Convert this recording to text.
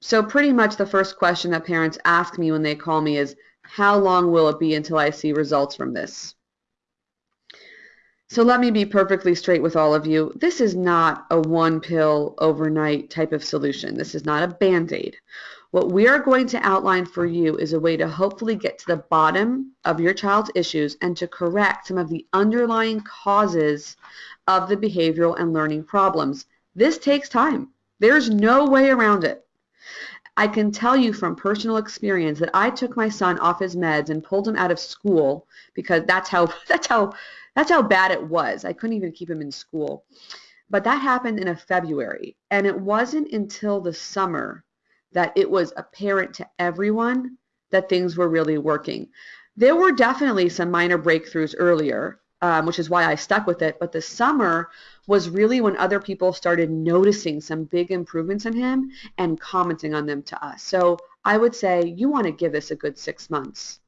so pretty much the first question that parents ask me when they call me is, how long will it be until I see results from this? So let me be perfectly straight with all of you. This is not a one pill overnight type of solution. This is not a band-aid. What we are going to outline for you is a way to hopefully get to the bottom of your child's issues and to correct some of the underlying causes of the behavioral and learning problems. This takes time. There's no way around it. I can tell you from personal experience that I took my son off his meds and pulled him out of school because that's how that's how that's how bad it was. I couldn't even keep him in school. But that happened in a February. And it wasn't until the summer that it was apparent to everyone that things were really working. There were definitely some minor breakthroughs earlier, um, which is why I stuck with it. But the summer was really when other people started noticing some big improvements in him and commenting on them to us. So I would say you want to give this a good six months.